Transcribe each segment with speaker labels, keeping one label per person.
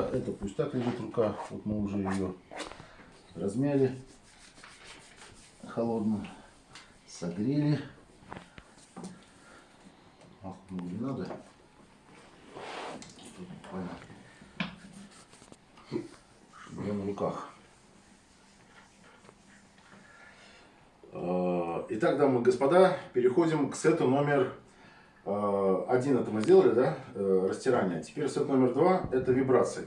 Speaker 1: Это пусть так лежит рука. Вот мы уже ее размяли холодно, согрели. Ах, ну не надо. Тут. Чтобы я на руках. Э, Итак, дамы и господа, переходим к сету номер э, один. Это мы сделали, да, э, растирание. Теперь сет номер два – это вибрации.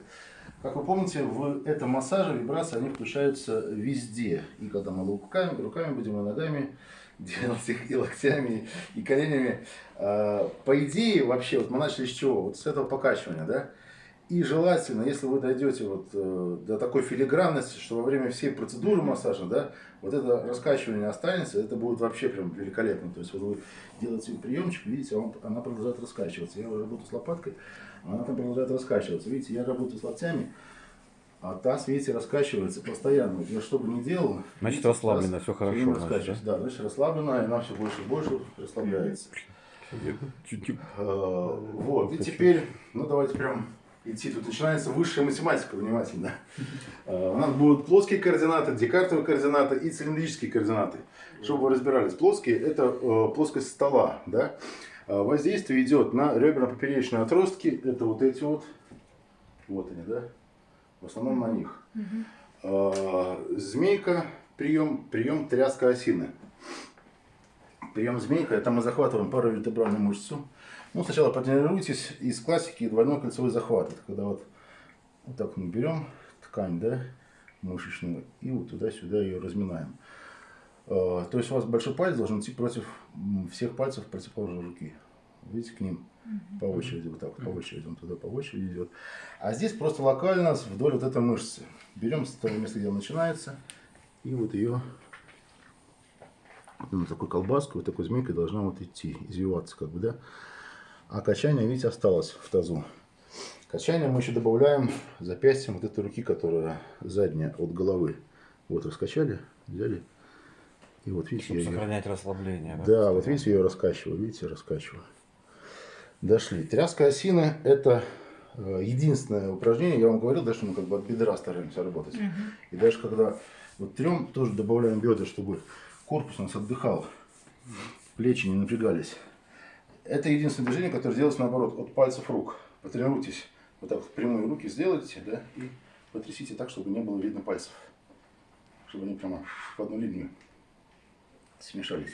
Speaker 1: Как вы помните, в этом массаже вибрации они включаются везде. И когда мы руками, руками будем, и ногами делать их, и локтями, и коленями. По идее, вообще, вот мы начали с чего? Вот с этого покачивания, да? И желательно, если вы дойдете вот э, до такой филигранности, что во время всей процедуры массажа, да, вот это раскачивание останется, это будет вообще прям великолепно. То есть вот вы делаете приемчик, видите, он, она продолжает раскачиваться. Я работаю с лопаткой, она там продолжает раскачиваться. Видите, я работаю с локтями, а таз, видите, раскачивается постоянно. Я что бы ни делал...
Speaker 2: Значит, расслаблено, все хорошо.
Speaker 1: Значит, да? да, значит, расслаблено, и она все больше и больше расслабляется. А, вот, и теперь, ну давайте прям идти. Тут начинается высшая математика, внимательно. А, у нас будут плоские координаты, декартовые координаты и цилиндрические координаты. Чтобы вы разбирались, плоские – это э, плоскость стола. Да? А, воздействие идет на реберно-поперечные отростки. Это вот эти вот. Вот они, да? В основном на них. Змейка, прием, прием тряска осины. Прием змейка – это мы захватываем паравертебральную мышцу ну, сначала потренируйтесь из классики двойной кольцевой захват. Это когда вот, вот так мы берем ткань, да, мышечную, и вот туда-сюда ее разминаем. А, то есть у вас большой палец должен идти против всех пальцев противоположной руки. Видите, к ним по очереди, вот так вот, по очереди, он туда по очереди идет. А здесь просто локально вдоль вот этой мышцы. Берем с того места, где начинается, и вот ее на такой колбаской, вот такой змейкой должна вот идти, извиваться, как бы, да. А качание, видите, осталось в тазу. Качание мы еще добавляем запястьем вот этой руки, которая задняя от головы. Вот раскачали, взяли. И вот видите,
Speaker 2: Чтобы я сохранять ее... расслабление.
Speaker 1: Да, да вот видите, я ее раскачиваю, видите, раскачиваю. Дошли. Тряска осины это э, единственное упражнение, я вам говорил, да, что мы как бы от бедра стараемся работать. Угу. И даже когда вот трем, тоже добавляем бедра, чтобы корпус у нас отдыхал, плечи не напрягались. Это единственное движение, которое делается наоборот, от пальцев рук. Потренируйтесь. Вот так вот прямые руки сделайте, да, и потрясите так, чтобы не было видно пальцев. Чтобы они прямо в одну линию смешались.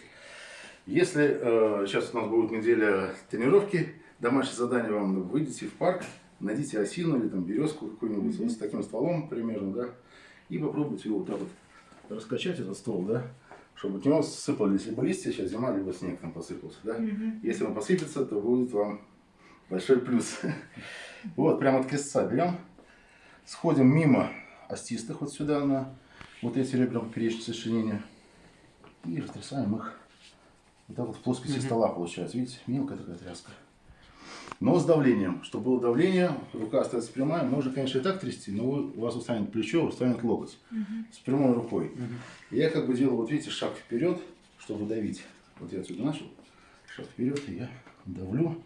Speaker 1: Если э, сейчас у нас будет неделя тренировки, домашнее задание вам, выйдите в парк, найдите осину или там березку какую-нибудь mm -hmm. с таким стволом примерно, да, и попробуйте его вот так вот раскачать этот ствол, да, чтобы от него сыпались либо листья, сейчас зима, либо снег там посыпался. Да? Угу. Если он посыпется, то будет вам большой плюс. Вот, прямо от крестца берем, сходим мимо остистых вот сюда на вот эти ребра поперечные сочленения и растрясаем их. Вот так вот в плоскости угу. стола получается. Видите, мелкая такая тряска. Но с давлением. Чтобы было давление, рука остается прямая. Можно, конечно, и так трясти, но у вас устанет плечо, устанет локоть. Угу. С прямой рукой. Угу. Я как бы делаю, вот видите, шаг вперед, чтобы давить. Вот я отсюда начал. Шаг вперед, и я давлю.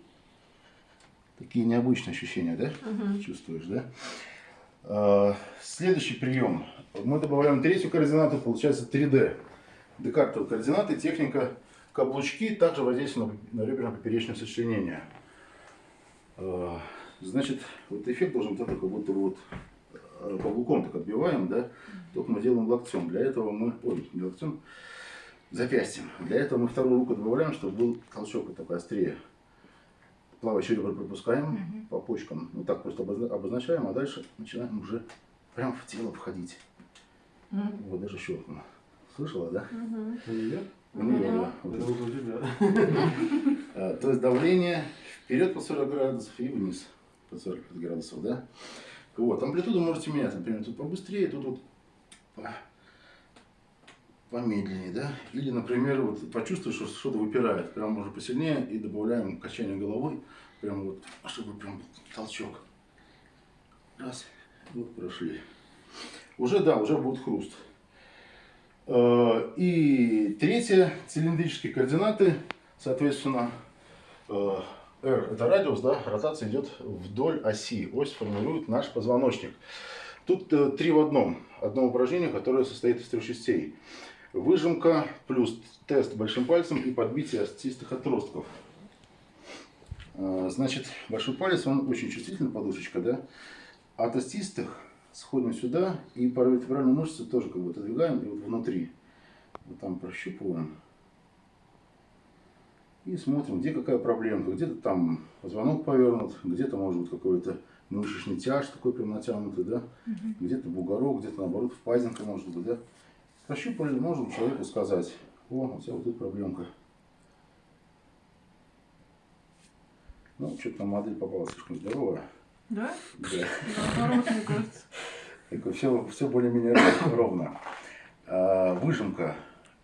Speaker 1: Такие необычные ощущения, да? Угу. Чувствуешь, да? А, следующий прием. Мы добавляем третью координату, получается 3D. Декартовые координаты, техника каблучки, также воздействие на реберно-поперечное сочленение. А, значит, вот эффект должен быть такой, как будто вот э, каблуком так отбиваем, да, только мы делаем локтем. Для этого мы, ой, не локтем, запястьем. Для этого мы вторую руку добавляем, чтобы был толчок вот такой острее. Плавающий ребра пропускаем угу. по почкам, вот так просто обозначаем, а дальше начинаем уже прям в тело входить. Угу. Вот даже щелкнуло. Слышала, да? Угу. У нее, да. То есть давление вперед по 40 градусов и вниз по 45 градусов, да? Вот, амплитуду можете менять, например, тут побыстрее, тут вот по, помедленнее, да? Или, например, вот почувствуешь, что что-то выпирает, прям уже посильнее и добавляем качание головой, прям вот, чтобы прям толчок. Раз, вот прошли. Уже, да, уже будет хруст. Э, и третье, цилиндрические координаты, соответственно, э, R – это радиус, да, ротация идет вдоль оси. Ось формирует наш позвоночник. Тут э, три в одном. Одно упражнение, которое состоит из трех частей. Выжимка плюс тест большим пальцем и подбитие остистых отростков. Э, значит, большой палец, он очень чувствительный, подушечка, да. От остистых сходим сюда и паравертебральную мышцу тоже как бы отодвигаем и вот внутри. Вот там прощупываем. И смотрим, где какая проблемка. Где-то там позвонок повернут, где-то может быть какой-то мышечный тяж такой прям натянутый, да.
Speaker 3: Угу.
Speaker 1: Где-то бугорок, где-то наоборот впадинка может быть, да. Прощупали, можем человеку сказать, о, у тебя вот тут проблемка. Ну, что-то там модель попалась слишком здоровая.
Speaker 3: Да?
Speaker 1: Да.
Speaker 3: Наоборот, мне кажется.
Speaker 1: Так, все, все более-менее ровно. А, выжимка.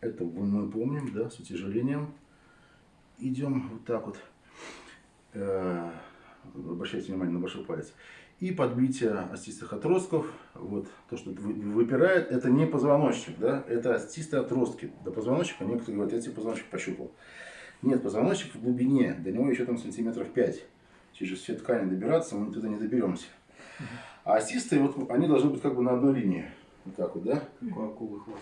Speaker 1: Это мы помним, да, с утяжелением. Идем вот так вот. Э, обращайте внимание на большой палец. И подбитие остистых отростков. Вот то, что вы- выпирает, это не позвоночник, да, это остистые отростки. До позвоночника некоторые говорят, я тебе позвоночник пощупал. Нет, позвоночник в глубине, до него еще там сантиметров 5. Через все ткани добираться мы туда не доберемся. А остистые, вот они должны быть как бы на одной линии. Вот так вот, да?
Speaker 4: Как у акулы хвост.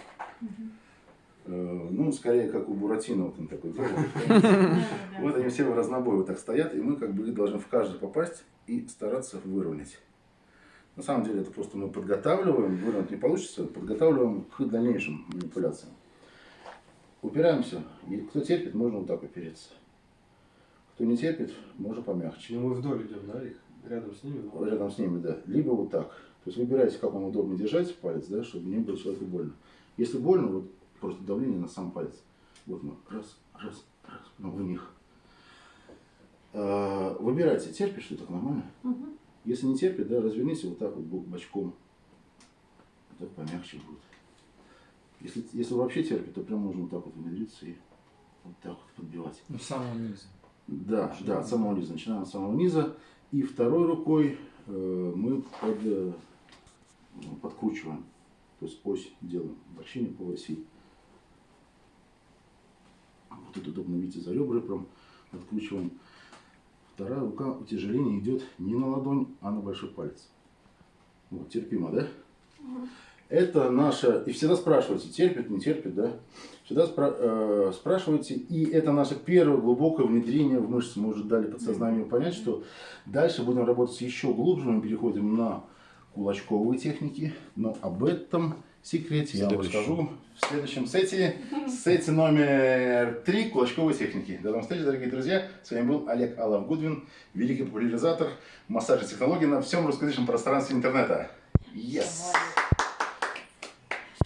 Speaker 1: Э, Ну, скорее, как у Буратино, вот он такой.
Speaker 3: Да, да.
Speaker 1: Вот они все в разнобой вот так стоят, и мы как бы должны в каждый попасть и стараться выровнять. На самом деле, это просто мы подготавливаем, выровнять не получится, подготавливаем к дальнейшим манипуляциям. Упираемся, и кто терпит, можно вот так опереться. Кто не терпит, можно помягче.
Speaker 4: Ну мы вдоль идем, да, их? Рядом с ними. ну,
Speaker 1: рядом с ними, да. Либо вот так. То есть выбирайте, как вам удобно держать палец, да, чтобы не было человеку больно. Если больно, вот просто давление на сам палец. Вот мы раз, раз, раз, ну, в них. А, Выбирайте, терпишь ты так нормально?
Speaker 3: Мгм.
Speaker 1: Если не терпит, да, разверните вот так вот бок- бочком. Так помягче будет. Если, если вообще терпит, то прям можно вот так вот внедриться и вот так вот подбивать.
Speaker 5: Ну, с самого низа.
Speaker 1: Да, да, от самого низа. Начинаем с самого низа. И второй рукой э, мы под, э, ну, подкручиваем. То есть ось делаем. Вращение по оси. Вот тут удобно, видите, за ребра прям откручиваем. Вторая рука утяжеление идет не на ладонь, а на большой палец. Вот, терпимо, да? Это наша... И всегда спрашивайте, терпит, не терпит, да? Всегда спра- э, спрашивайте. И это наше первое глубокое внедрение в мышцы. Мы уже дали подсознанию понять, что дальше будем работать еще глубже. Мы переходим на кулачковые техники. Но об этом секрете я вам расскажу в следующем сете. Сете номер три кулачковые техники. До новых встреч, дорогие друзья. С вами был Олег Алав Гудвин, великий популяризатор массажа технологий на всем русскоязычном пространстве интернета. Yes!